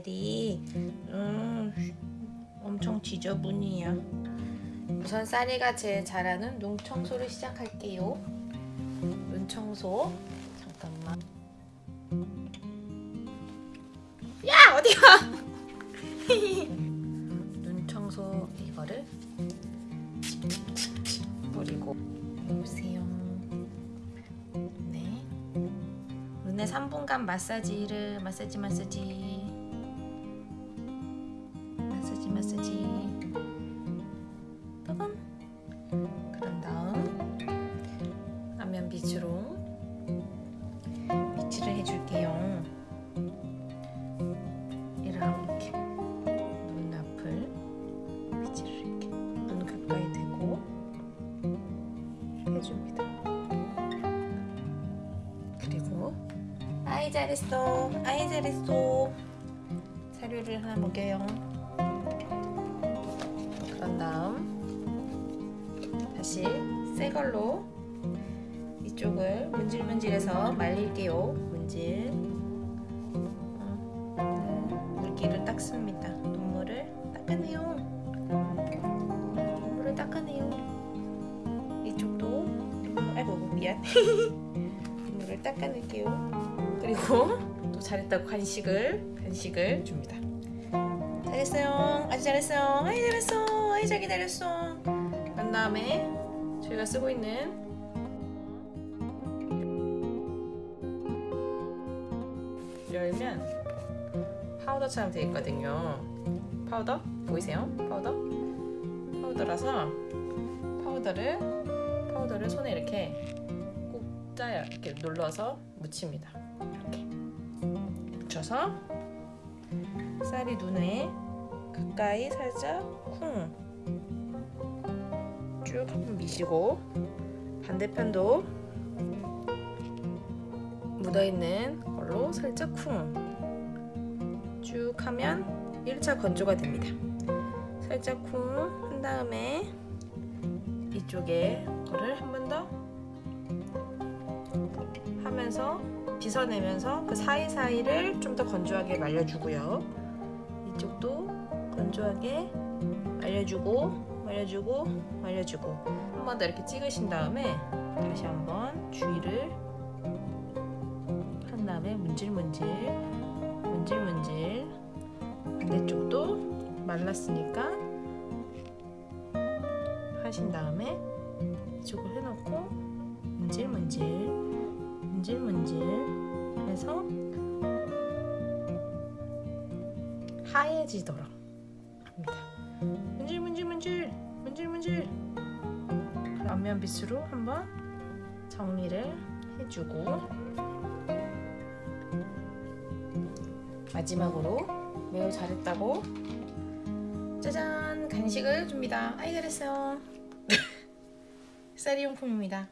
쌀이 음, 엄청 지저분이야. 우선 쌀이가 제일 잘하는 눈 청소를 시작할게요. 눈 청소. 잠깐만. 야 어디가? 눈 청소 이거를 뿌리고 보세요. 네. 눈에 3분간 마사지를 마사지 마사지 마사지. 마사지 빠밤 그런 다음 안면 빛으로 빛을 해줄게요. 이렇게 눈 앞을 빛을 이렇게 눈 가까이 대고 해줍니다. 그리고 아이 잘했어. 아이 잘했어. 사료를 하나 먹여요 다음. 다시 새 걸로 이쪽을 문질문질해서 말릴게요. 문질. 어, 물기를 닦습니다. 눈물을 닦아내요. 눈물을 닦아내요. 이쪽도 아이고 미안. 눈물을 닦아낼게요. 그리고 또 잘했다고 간식을 간식을 줍니다. 잘했어요. 아주 잘했어요. 아이 잘했어 아이 잘 기다렸어. 그 다음에 저희가 쓰고 있는 열면 파우더처럼 되어 있거든요. 파우더? 보이세요? 파우더? 파우더라서 파우더를 파우더를 손에 이렇게 꼭 짜요. 이렇게 눌러서 묻힙니다. 이렇게. 묻혀서 쌀이 눈에 가까이 살짝 쿵 쭉 한번 미시고 반대편도 묻어있는 걸로 살짝 쿵. 쭉 하면 1차 건조가 됩니다. 살짝 쿵 한 다음에 이쪽에 거를 한 번 더 하면서 빗어내면서 그 사이사이를 좀 더 건조하게 말려주고요. 이쪽도 건조하게 말려주고 말려주고 말려주고 한 번 더 이렇게 찍으신 다음에 다시 한번 주위를 한 다음에 문질문질 문질문질 반대쪽도 말랐으니까 하신 다음에 이쪽을 해놓고 문질문질 문질문질 해서 하얘지도록 합니다. 문질문질 앞면 빗으로 한번 정리를 해주고 마지막으로 매우 잘했다고 짜잔 간식을 줍니다. 아이 잘했어요. 쌀이용품입니다.